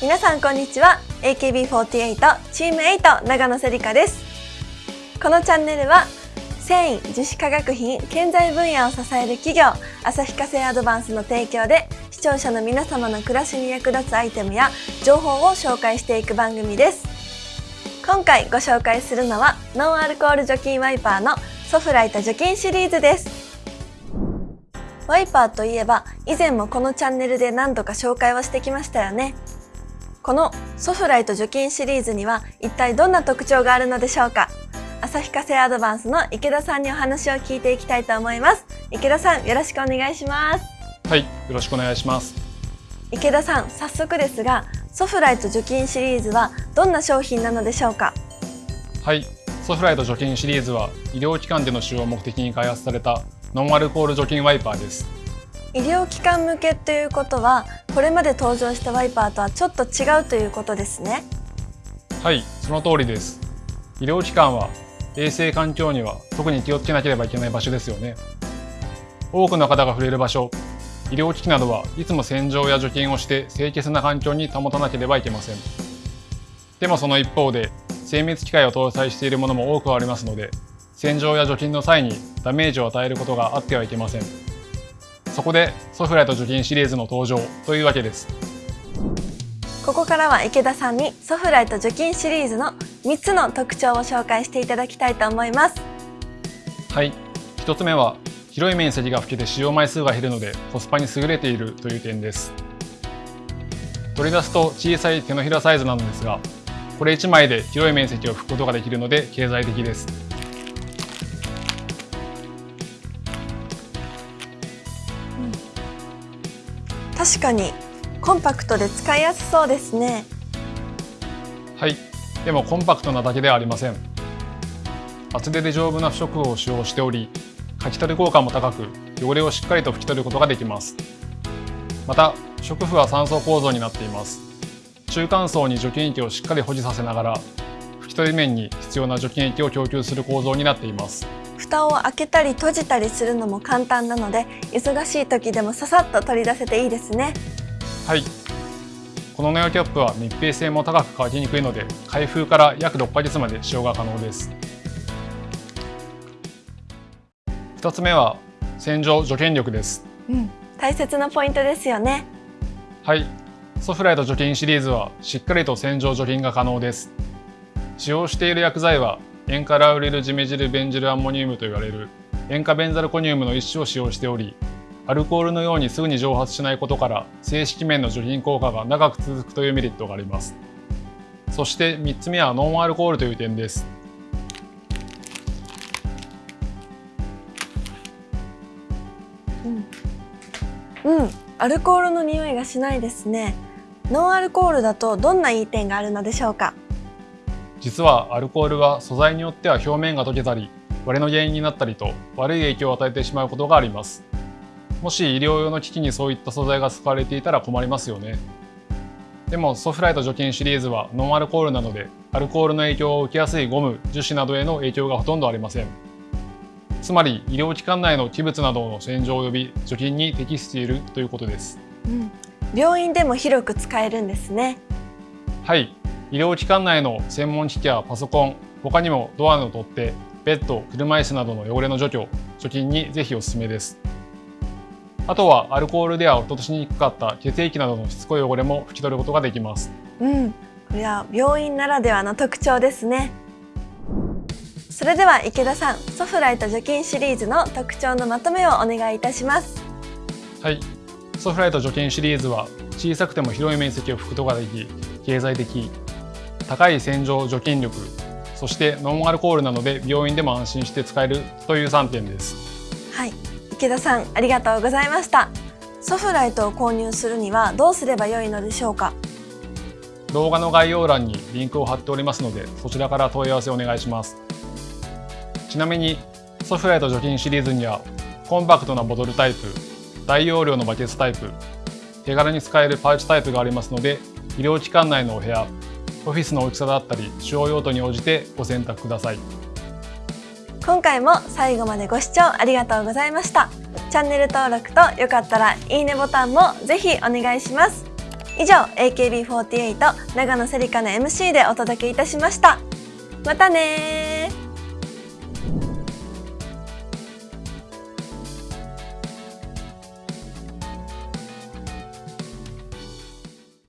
皆さんこんにちは。AKB48 チーム8長野せりかです。このチャンネルは繊維樹脂化学品建材分野を支える企業旭化成アドバンスの提供で視聴者の皆様の暮らしに役立つアイテムや情報を紹介していく番組です。今回ご紹介するのはノンアルコール除菌ワイパーのソフライト除菌シリーズです。ワイパーといえば以前もこのチャンネルで何度か紹介をしてきましたよね。このソフライト除菌シリーズには一体どんな特徴があるのでしょうか？旭化成アドバンスの池田さんにお話を聞いていきたいと思います。池田さんよろしくお願いします。はいよろしくお願いします。池田さん早速ですがソフライト除菌シリーズはどんな商品なのでしょうか？はいソフライト除菌シリーズは医療機関での使用を目的に開発されたノンアルコール除菌ワイパーです。医療機関向けということはこれまで登場したワイパーとはちょっと違うということですね。はいその通りです。医療機関は衛生環境には特に気をつけなければいけない場所ですよね。多くの方が触れる場所医療機器などはいつも洗浄や除菌をして清潔な環境に保たなければいけません。でもその一方で精密機械を搭載しているものも多くありますので洗浄や除菌の際にダメージを与えることがあってはいけません。そこでソフライト除菌シリーズの登場というわけです。ここからは池田さんにソフライト除菌シリーズの3つの特徴を紹介していただきたいと思います。はい。1つ目は広い面積が拭けて使用枚数が減るのでコスパに優れているという点です。取り出すと小さい手のひらサイズなのですがこれ1枚で広い面積を拭くことができるので経済的です確かにコンパクトで使いやすそうですね。はい。でもコンパクトなだけではありません。厚手で丈夫な不織布を使用しており書き取り効果も高く汚れをしっかりと拭き取ることができます。また不織布は3層構造になっています。中間層に除菌液をしっかり保持させながら拭き取り面に必要な除菌液を供給する構造になっています。蓋を開けたり閉じたりするのも簡単なので忙しい時でもささっと取り出せていいですね。はい。このネオキャップは密閉性も高く乾きにくいので開封から約6ヶ月まで使用が可能です。2つ目は洗浄除菌力です、うん、大切なポイントですよね。はい。ソフライト除菌シリーズはしっかりと洗浄除菌が可能です。使用している薬剤は塩化ラウリルジメジルベンジルアンモニウムと言われる。塩化ベンザルコニウムの一種を使用しておりアルコールのようにすぐに蒸発しないことから正式面の除菌効果が長く続くというメリットがあります。そして3つ目はノンアルコールという点です。うん、うん、アルコールの匂いがしないですね。ノンアルコールだとどんないい点があるのでしょうか？実はアルコールは素材によっては表面が溶けたり割れの原因になったりと悪い影響を与えてしまうことがあります。もし医療用の機器にそういった素材が使われていたら困りますよね。でもソフライト除菌シリーズはノンアルコールなのでアルコールの影響を受けやすいゴム樹脂などへの影響がほとんどありません。つまり医療機関内の器物などの洗浄及び除菌に適しているということです、うん、病院でも広く使えるんですね。はい医療機関内の専門機器やパソコン他にもドアの取っ手ベッド車椅子などの汚れの除去除菌にぜひおすすめです。あとはアルコールでは落としにくかった血液などのしつこい汚れも拭き取ることができます。うん。これは病院ならではの特徴ですね。それでは池田さんソフライト除菌シリーズの特徴のまとめをお願いいたします。はい。ソフライト除菌シリーズは小さくても広い面積を拭くことができ経済的高い洗浄除菌力そしてノンアルコールなので病院でも安心して使えるという3点です。はい。池田さんありがとうございました。ソフライトを購入するにはどうすればよいのでしょうか？動画の概要欄にリンクを貼っておりますのでそちらから問い合わせお願いします。ちなみにソフライト除菌シリーズにはコンパクトなボトルタイプ大容量のバケツタイプ手軽に使えるパウチタイプがありますので医療機関内のお部屋オフィスの大きさだったり使用用途に応じてご選択ください。今回も最後までご視聴ありがとうございました。チャンネル登録とよかったらいいねボタンもぜひお願いします。以上 AKB48 長野セリカの MC でお届けいたしました。またね